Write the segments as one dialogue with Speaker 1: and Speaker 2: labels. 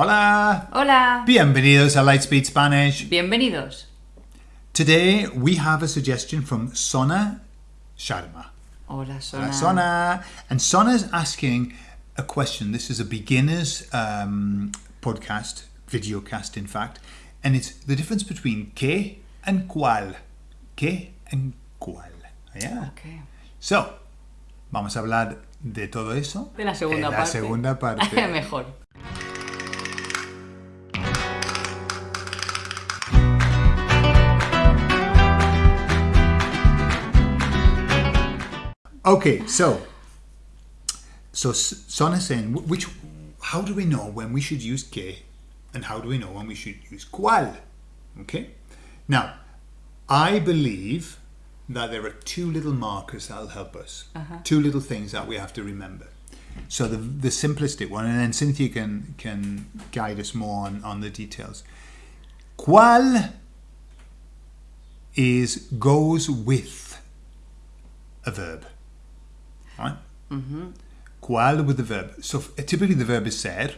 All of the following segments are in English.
Speaker 1: Hola!
Speaker 2: Hola.
Speaker 1: Bienvenidos a Lightspeed Spanish.
Speaker 2: Bienvenidos.
Speaker 1: Today we have a suggestion from Sona Sharma.
Speaker 2: Hola, Sona.
Speaker 1: Hola, Sona. And Sona's asking a question. This is a beginner's um, podcast, videocast, in fact, and it's the difference between que and cual. Que and cual. Yeah.
Speaker 2: Okay.
Speaker 1: So, vamos a hablar de todo eso.
Speaker 2: De la segunda
Speaker 1: en la
Speaker 2: parte.
Speaker 1: segunda parte.
Speaker 2: Mejor.
Speaker 1: Okay, so so S- Sona's saying which how do we know when we should use que and how do we know when we should use cual? Okay, now I believe that there are two little markers that'll help us. Uh-huh. Two little things that we have to remember. So the the simplistic one, and then Cynthia can can guide us more on, on the details. Cual is goes with a verb. Right? Mm-hmm. With the verb. So typically the verb is ser.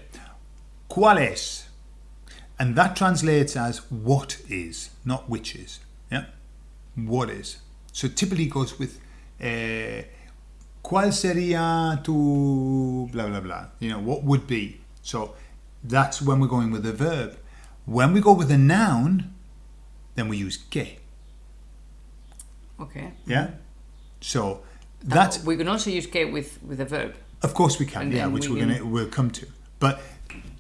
Speaker 1: Cual es? And that translates as what is, not which is. Yeah? What is. So typically it goes with eh, ¿Cuál sería tu blah blah blah? You know, what would be? So that's when we're going with the verb. When we go with a noun, then we use que.
Speaker 2: Okay.
Speaker 1: Yeah? So Oh, that's
Speaker 2: We can also use que with, with a verb.
Speaker 1: Of course we can,
Speaker 2: And
Speaker 1: yeah, which
Speaker 2: we
Speaker 1: are gonna we'll come to. But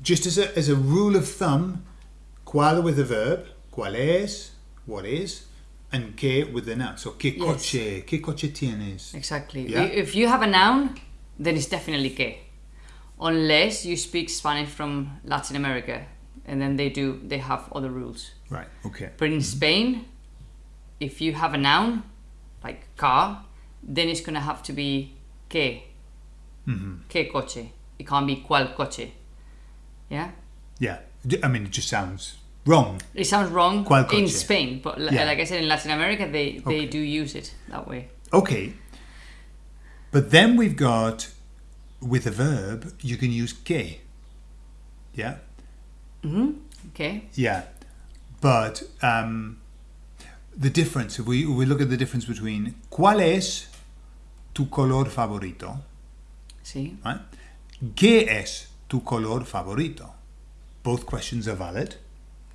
Speaker 1: just as a as a rule of thumb, cual with the verb, cual es, what is, and que with the noun. So que
Speaker 2: Yes.
Speaker 1: coche, que coche tienes?
Speaker 2: Exactly.
Speaker 1: Yeah.
Speaker 2: If you have a noun, then it's definitely que. Unless you speak Spanish from Latin America, and then they do they have other rules.
Speaker 1: Right. Okay.
Speaker 2: But in mm-hmm. Spain, if you have a noun, like car, then it's gonna have to be que. Que coche. It can't be cual coche. Yeah?
Speaker 1: Yeah. I mean, it just sounds wrong.
Speaker 2: It sounds wrong
Speaker 1: Cual
Speaker 2: in. Spain, but
Speaker 1: Yeah.
Speaker 2: like I said, in Latin America, they, they
Speaker 1: Okay.
Speaker 2: do use it that way.
Speaker 1: Okay. But then we've got with a verb, you can use que. Yeah. Mhm.
Speaker 2: Okay?
Speaker 1: Yeah, but um, the difference, if we, we look at the difference between ¿Cuál es tu color favorito?
Speaker 2: See?
Speaker 1: Right? ¿Qué es tu color favorito? Both questions are valid.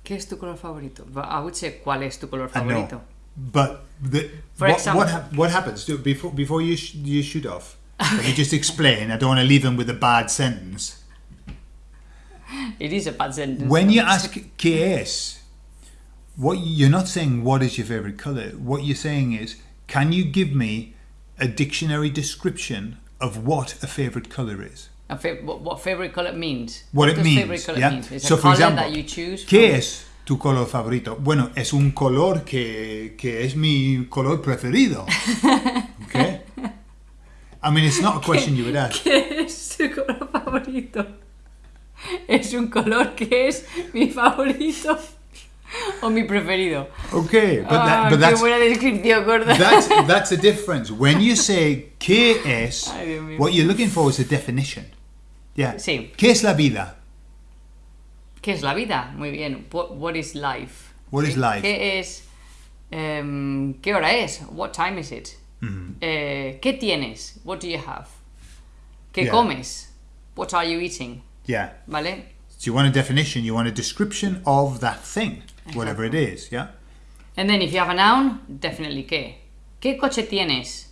Speaker 2: ¿Qué es tu color favorito? I would say, ¿cuál es tu color favorito?
Speaker 1: But the, what,
Speaker 2: example-
Speaker 1: what, hap- what happens Do- before, before you, sh- you shoot off? Let me just explain. I don't want to leave them with a bad sentence.
Speaker 2: It is a bad sentence.
Speaker 1: When you ask ¿Qué es? What you're not saying what is your favorite color. What you're saying is can you give me a dictionary description of what a favorite color is?
Speaker 2: A fa- what, what favorite color means?
Speaker 1: What, it
Speaker 2: does
Speaker 1: means.
Speaker 2: color
Speaker 1: yeah?
Speaker 2: means? It's
Speaker 1: so
Speaker 2: a
Speaker 1: for
Speaker 2: color
Speaker 1: example,
Speaker 2: that you choose.
Speaker 1: ¿Qué
Speaker 2: from-
Speaker 1: es tu color favorito? Bueno, es un color que, que es mi color preferido. Okay? I mean, it's not a question you would ask.
Speaker 2: ¿Qué es tu color favorito? Es un color que es mi favorito o mi preferido.
Speaker 1: Okay, but, that,
Speaker 2: Ah,
Speaker 1: but
Speaker 2: qué
Speaker 1: that's
Speaker 2: buena descripción, gorda.
Speaker 1: that's that's a difference. When you say ¿Qué es?
Speaker 2: Ay.
Speaker 1: What you're looking for is a definition. Yeah.
Speaker 2: Sí.
Speaker 1: ¿Qué es la vida?
Speaker 2: ¿Qué es la vida? Muy bien. What, what is life?
Speaker 1: What is life?
Speaker 2: ¿Qué es? em, ¿Qué hora es? What time is it?
Speaker 1: Mm-hmm.
Speaker 2: Eh, ¿Qué tienes? What do you have? ¿Qué
Speaker 1: Yeah.
Speaker 2: comes? What are you eating?
Speaker 1: Yeah.
Speaker 2: ¿Vale?
Speaker 1: So you want a definition, you want a description of that thing, whatever it is, yeah?
Speaker 2: And then if you have a noun, definitely qué. ¿Qué coche tienes?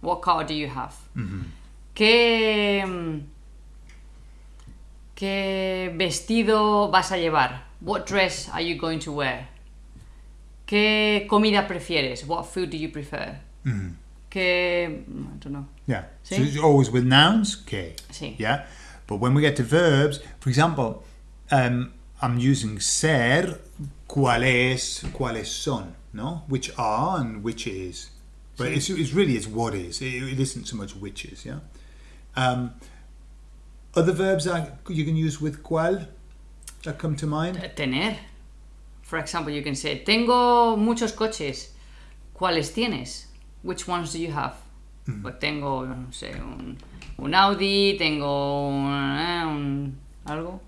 Speaker 2: What car do you have?
Speaker 1: Mm-hmm.
Speaker 2: ¿Qué, mm, ¿Qué vestido vas a llevar? What dress are you going to wear? ¿Qué comida prefieres? What food do you prefer? ¿Qué... mm, I don't know.
Speaker 1: Yeah. So it's always with nouns, ¿qué?
Speaker 2: Sí.
Speaker 1: Yeah. But when we get to verbs, for example, um, I'm using ser, cuáles, cuáles son, no? Which are and which is. But it's, it's really it's what is. It, it isn't so much which is, yeah? Um, other verbs that you can use with cuál that come to mind?
Speaker 2: Tener. For example, you can say, tengo muchos coches. ¿Cuáles tienes? Which ones do you have? Pues tengo, no sé, un, un Audi, tengo un, eh, un- algo.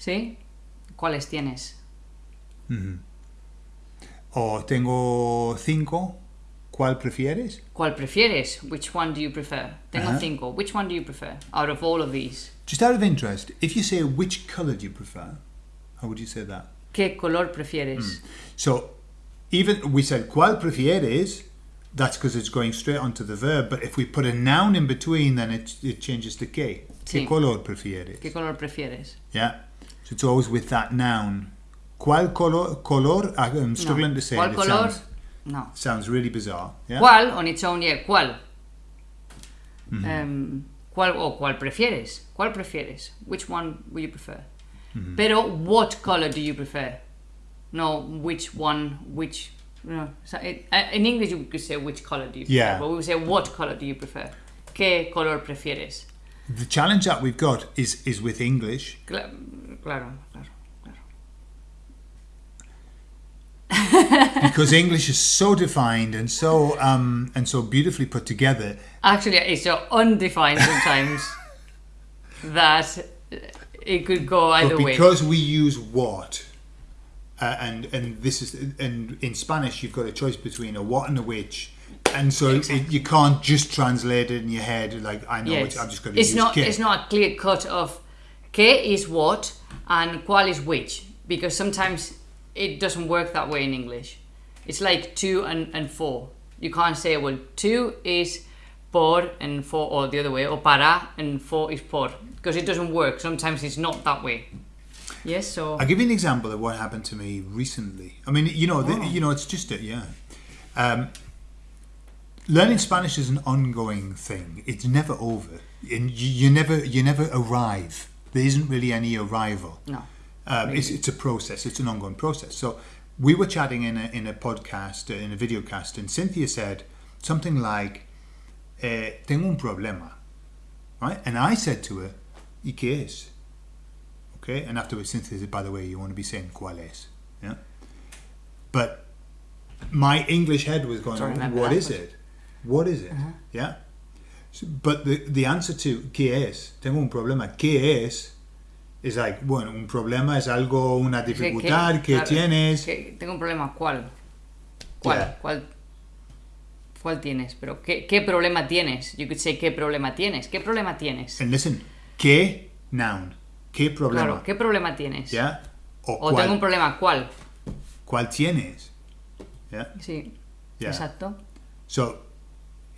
Speaker 2: ¿Sí? ¿Cuáles tienes?
Speaker 1: O tengo cinco, ¿cuál prefieres?
Speaker 2: ¿Cuál prefieres? Which one do you prefer? Tengo
Speaker 1: Ajá.
Speaker 2: cinco. Which one do you prefer out of all of these?
Speaker 1: Just out of interest, if you say which colour do you prefer, how would you say that?
Speaker 2: ¿Qué color prefieres? Mm.
Speaker 1: So, even we said cuál prefieres, that's because it's going straight onto the verb. But if we put a noun in between, then it, it changes to qué. ¿Qué color prefieres?
Speaker 2: ¿Qué color prefieres?
Speaker 1: Yeah. So it's always with that noun. ¿Cuál color? color? I'm struggling
Speaker 2: No.
Speaker 1: to say
Speaker 2: ¿Cuál
Speaker 1: it.
Speaker 2: Color?
Speaker 1: sounds,
Speaker 2: No.
Speaker 1: sounds really bizarre. Yeah.
Speaker 2: ¿Cuál? On its own, yeah. ¿Cuál?
Speaker 1: Mm-hmm.
Speaker 2: Em, ¿Cuál o cuál prefieres? ¿Cuál prefieres? Which one would you prefer?
Speaker 1: Mm-hmm.
Speaker 2: Pero what color do you prefer? No, which one, which... No. So it, uh, in English you could say which color do you prefer,
Speaker 1: Yeah.
Speaker 2: but we would say what color do you prefer? ¿Qué color prefieres?
Speaker 1: The challenge that we've got is is with English.
Speaker 2: Cla- claro, claro, claro.
Speaker 1: because English is so defined and so um, and so beautifully put together.
Speaker 2: Actually, it's so undefined sometimes that it could go either
Speaker 1: but
Speaker 2: way.
Speaker 1: because we use what, uh, and and this is and in Spanish you've got a choice between a what and a which, and so it, you can't just translate it in your head like I know
Speaker 2: Yes.
Speaker 1: it, I'm just going to
Speaker 2: it's
Speaker 1: use
Speaker 2: not
Speaker 1: que.
Speaker 2: it's not a clear cut of que is what and cuál is which because sometimes it doesn't work that way in English. It's like two and, and four. You can't say well two is por and four or the other way or para and four is por because it doesn't work. Sometimes it's not that way. Yes, so
Speaker 1: I'll give you an example of what happened to me recently. I mean, you know, the,
Speaker 2: Oh.
Speaker 1: you know, it's just a, yeah. Um, learning Spanish is an ongoing thing. It's never over, and you, you never you never arrive. There isn't really any arrival.
Speaker 2: no.
Speaker 1: Um, it's, it's a process. It's an ongoing process. So we were chatting in a in a podcast, uh, in a video cast, and Cynthia said something like, eh, "Tengo un problema," right? And I said to her, "¿Y qué es?" Okay, and afterwards Cynthia said, "By the way, you want to be saying cuál es?" Yeah. But my English head was going,
Speaker 2: Sorry, remember
Speaker 1: "What is it? What is it?" Yeah. But the the answer to ¿qué es? Tengo un problema. ¿Qué es? is like, bueno, un problema es algo, una dificultad que,
Speaker 2: claro,
Speaker 1: tienes.
Speaker 2: que tengo un problema. ¿Cuál? ¿Cuál?
Speaker 1: Yeah.
Speaker 2: ¿Cuál? ¿Cuál tienes? Pero ¿qué, ¿qué problema tienes? You could say ¿qué problema tienes? ¿Qué problema tienes?
Speaker 1: And listen, ¿qué? Noun. ¿Qué problema?
Speaker 2: Claro, ¿qué problema tienes?
Speaker 1: Yeah? O,
Speaker 2: O
Speaker 1: cuál,
Speaker 2: tengo un problema. ¿Cuál?
Speaker 1: ¿Cuál tienes? Yeah?
Speaker 2: Sí. Exacto.
Speaker 1: So,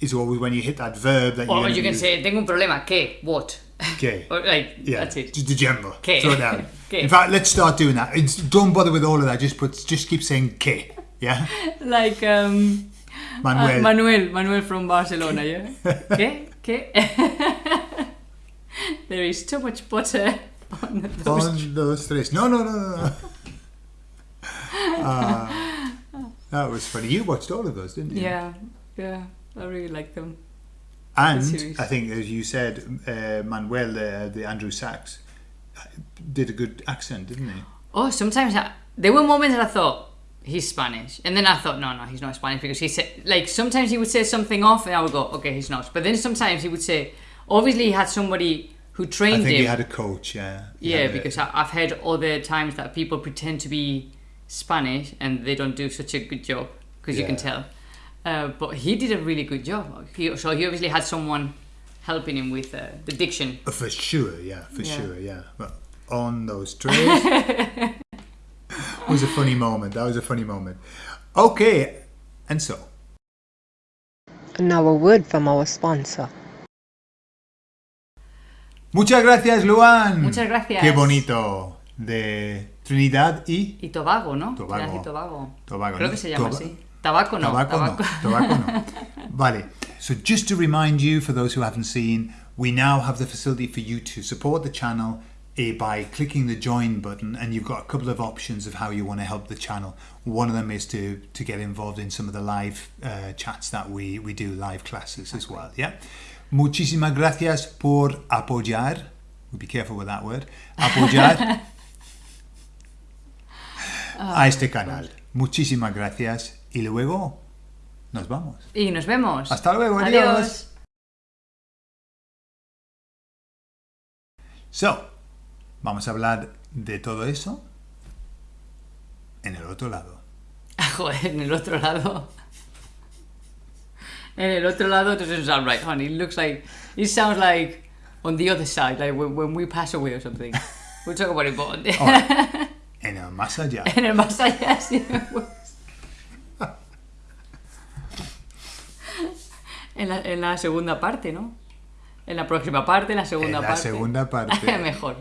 Speaker 1: it's always when you hit that verb that
Speaker 2: Or
Speaker 1: you're
Speaker 2: you can say tengo un problema. ¿Qué? What? Or, like
Speaker 1: Yeah,
Speaker 2: that's it.
Speaker 1: just the general.
Speaker 2: ¿Qué?
Speaker 1: Throw it down. In fact, let's start doing that. It's, don't bother with all of that. Just put, just keep saying ¿qué? Yeah,
Speaker 2: Like um,
Speaker 1: Manuel.
Speaker 2: uh, Manuel. Manuel from Barcelona. Yeah. ¿Qué? ¿Qué? there is too much butter on those.
Speaker 1: On those tres. No, no, no, no, no. Ah, that was funny. You watched all of those, didn't you?
Speaker 2: Yeah. Yeah. I really like them.
Speaker 1: And
Speaker 2: series.
Speaker 1: I think, as you said, uh, Manuel, uh, the Andrew Sachs, did a good accent, didn't he?
Speaker 2: Oh, sometimes I, there were moments that I thought he's Spanish, and then I thought, no, no, he's not Spanish because he said like sometimes he would say something off, and I would go, okay, he's not. But then sometimes he would say, obviously he had somebody who trained him.
Speaker 1: I
Speaker 2: trained
Speaker 1: think
Speaker 2: him.
Speaker 1: he had a coach, yeah. He
Speaker 2: yeah, because I, I've heard other times that people pretend to be Spanish and they don't do such a good job because you can tell. Uh, but he did a really good job. He, so he obviously had someone helping him with uh, the diction.
Speaker 1: Uh, For sure, yeah, for
Speaker 2: Yeah.
Speaker 1: sure, yeah. But on those trays was a funny moment. That was a funny moment. Okay, and so
Speaker 3: Now a word from our sponsor.
Speaker 1: muchas gracias, Luan.
Speaker 2: Muchas gracias.
Speaker 1: Qué bonito de Trinidad y
Speaker 2: Y Tobago, ¿no?
Speaker 1: Tobago.
Speaker 2: Trinidad y Tobago.
Speaker 1: Tobago.
Speaker 2: Creo
Speaker 1: ¿no?
Speaker 2: que se llama
Speaker 1: Toba-
Speaker 2: así. Tabaco no.
Speaker 1: Tabaco no. Tobacco no. Vale. So just to remind you, for those who haven't seen, we now have the facility for you to support the channel eh, by clicking the join button, and you've got a couple of options of how you want to help the channel. One of them is to to get involved in some of the live uh, chats that we we do, live classes as well. Yeah. Muchísimas gracias por apoyar. We'll Be careful with that word. Apoyar a este canal. Muchísimas gracias y luego nos vamos.
Speaker 2: Y nos vemos.
Speaker 1: Hasta luego, adiós.
Speaker 2: Adiós.
Speaker 1: So, vamos a hablar de todo eso en el otro lado.
Speaker 2: Joder, en el otro lado. En el otro lado doesn't sound right, honey. It looks like. It sounds like on the other side, like when, when we pass away or something. We'll talk about it
Speaker 1: en el más allá.
Speaker 2: en el más allá, sí. En la, en la segunda parte, ¿no? En la próxima parte, en la segunda
Speaker 1: En la
Speaker 2: parte.
Speaker 1: segunda parte.
Speaker 2: Mejor.